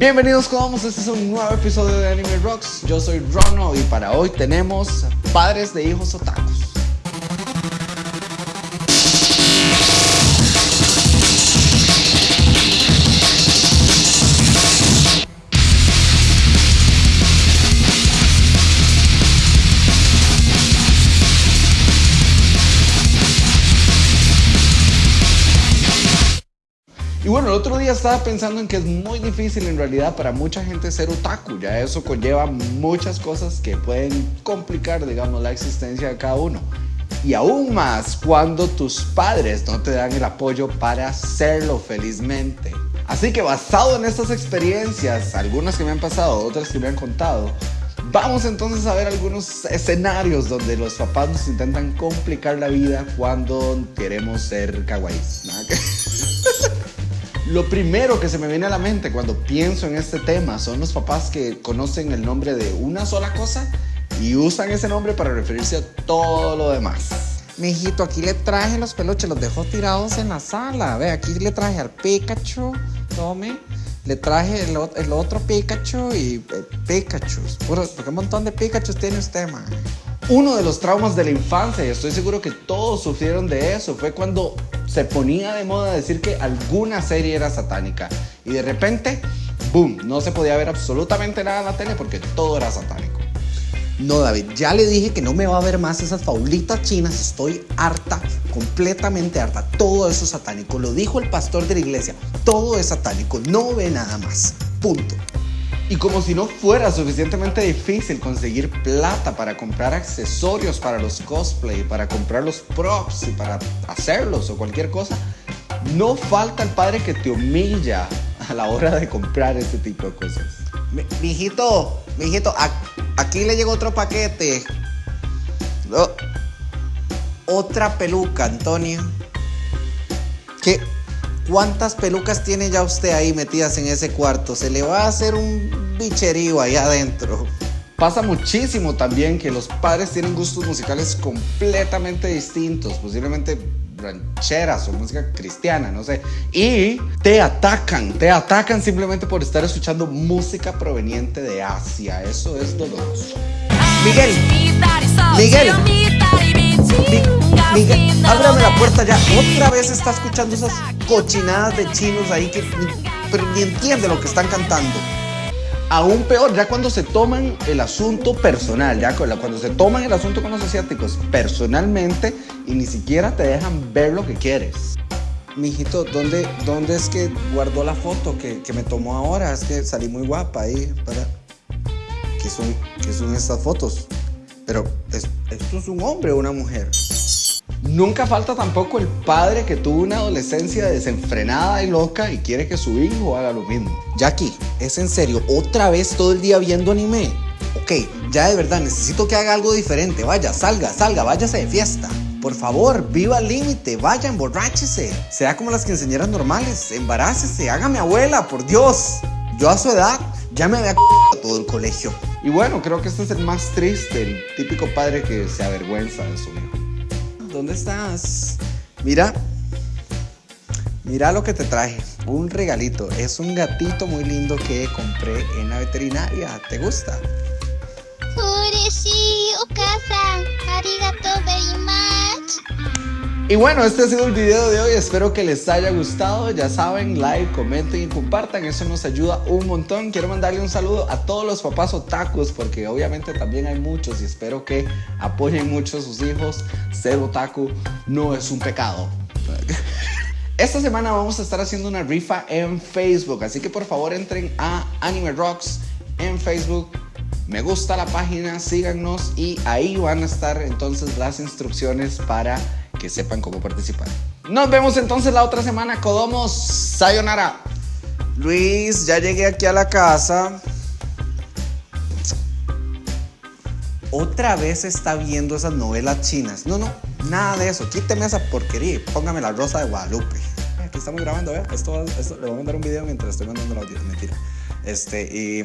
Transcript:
Bienvenidos vamos, este es un nuevo episodio de Anime Rocks. Yo soy Rono y para hoy tenemos padres de hijos otakus. Bueno, el otro día estaba pensando en que es muy difícil en realidad para mucha gente ser otaku. Ya eso conlleva muchas cosas que pueden complicar, digamos, la existencia de cada uno. Y aún más cuando tus padres no te dan el apoyo para hacerlo felizmente. Así que basado en estas experiencias, algunas que me han pasado, otras que me han contado, Vamos entonces a ver algunos escenarios donde los papás nos intentan complicar la vida cuando queremos ser kawaiis. Lo primero que se me viene a la mente cuando pienso en este tema son los papás que conocen el nombre de una sola cosa y usan ese nombre para referirse a todo lo demás. Mijito, aquí le traje los peluches, los dejó tirados en la sala. Ve, aquí le traje al Pikachu, tome. Le traje el, otro Pikachu y eh, Pikachu. Puro, porque un montón de Pikachu tiene usted, man. Uno de los traumas de la infancia, y estoy seguro que todos sufrieron de eso, fue cuando se ponía de moda decir que alguna serie era satánica. Y de repente, boom, no se podía ver absolutamente nada en la tele porque todo era satánico. No, David, ya le dije que no me va a ver más esas faulitas chinas. Estoy harta, completamente harta. Todo eso es satánico. Lo dijo el pastor de la iglesia. Todo es satánico. No ve nada más. Punto. Y como si no fuera suficientemente difícil conseguir plata para comprar accesorios para los cosplay, para comprar los props y para hacerlos o cualquier cosa, no falta el padre que te humilla a la hora de comprar este tipo de cosas. Mi, mijito, mijito, aquí le llegó otro paquete. otra peluca, Antonio. ¿Qué? ¿Cuántas pelucas tiene ya usted ahí metidas en ese cuarto? Se le va a hacer un bicherío ahí adentro. Pasa muchísimo también que los padres tienen gustos musicales completamente distintos, posiblemente rancheras o música cristiana, no sé, y te atacan, te atacan simplemente por estar escuchando música proveniente de Asia. Eso es doloroso. Miguel, Miguel, Miguel, ábrame la puerta ya. Otra vez está escuchando esas cochinadas de chinos ahí que ni, entiende lo que están cantando. Aún peor, ya cuando se toman el asunto personal, ya cuando se toman el asunto con los asiáticos personalmente y ni siquiera te dejan ver lo que quieres. Mijito, ¿dónde, ¿dónde es que guardó la foto que, me tomó ahora? Es que salí muy guapa ahí. Para... ¿Qué, son, ¿Qué son estas fotos? Pero, ¿esto es un hombre o una mujer? Nunca falta tampoco el padre que tuvo una adolescencia desenfrenada y loca y quiere que su hijo haga lo mismo. Jackie, ¿es en serio? ¿Otra vez todo el día viendo anime? Ok, ya de verdad, necesito que haga algo diferente. Vaya, salga, salga, váyase de fiesta. Por favor, viva al límite, vaya, emborráchese. Sea como las quinceañeras normales, embarácese, hágame abuela, por Dios. Yo a su edad ya me había todo el colegio. Y bueno, creo que este es el más triste, el típico padre que se avergüenza de su hijo. ¿Dónde estás? Mira, mira lo que te traje, un regalito. Es un gatito muy lindo que compré en la veterinaria. ¿Te gusta? arigato very much. Y bueno, este ha sido el video de hoy, espero que les haya gustado, ya saben, like, comenten y compartan, eso nos ayuda un montón. Quiero mandarle un saludo a todos los papás otakus, porque obviamente también hay muchos y espero que apoyen mucho a sus hijos. Ser otaku no es un pecado. Esta semana vamos a estar haciendo una rifa en Facebook, así que por favor entren a Anime Rocks en Facebook, me gusta la página, síganos y ahí van a estar entonces las instrucciones para que sepan cómo participar. Nos vemos entonces la otra semana, Codomos. Sayonara. Luis, ya llegué aquí a la casa. Otra vez está viendo esas novelas chinas. No, no, nada de eso. Quíteme esa porquería póngame la rosa de Guadalupe. Aquí estamos grabando, ¿eh? Esto, esto, le voy a mandar un video mientras estoy mandando el audio. Mentira. Este, y